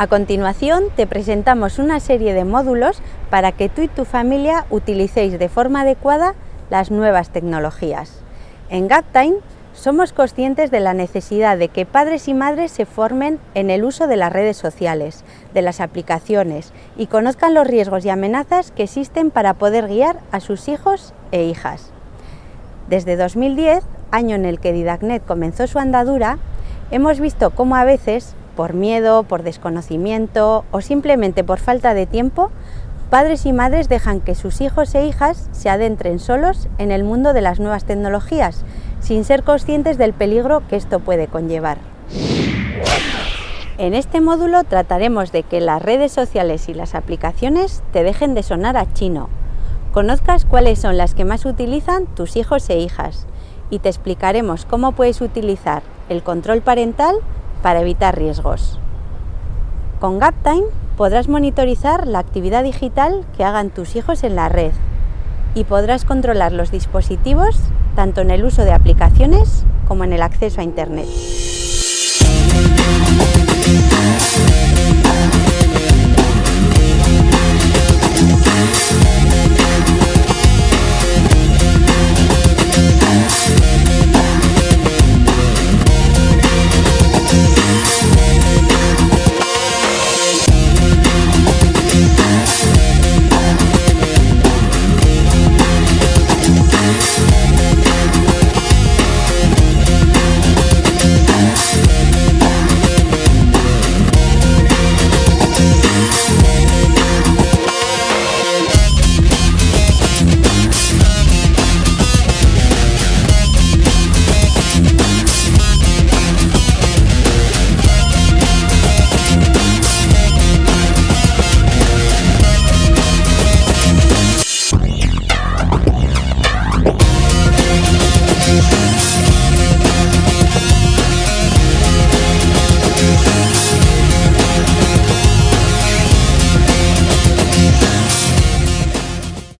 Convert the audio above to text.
A continuación te presentamos una serie de módulos para que tú y tu familia utilicéis de forma adecuada las nuevas tecnologías. En GapTime somos conscientes de la necesidad de que padres y madres se formen en el uso de las redes sociales, de las aplicaciones y conozcan los riesgos y amenazas que existen para poder guiar a sus hijos e hijas. Desde 2010, año en el que Didacnet comenzó su andadura, hemos visto cómo a veces por miedo, por desconocimiento o simplemente por falta de tiempo, padres y madres dejan que sus hijos e hijas se adentren solos en el mundo de las nuevas tecnologías, sin ser conscientes del peligro que esto puede conllevar. En este módulo trataremos de que las redes sociales y las aplicaciones te dejen de sonar a chino, conozcas cuáles son las que más utilizan tus hijos e hijas y te explicaremos cómo puedes utilizar el control parental para evitar riesgos. Con GapTime podrás monitorizar la actividad digital que hagan tus hijos en la red y podrás controlar los dispositivos tanto en el uso de aplicaciones como en el acceso a Internet.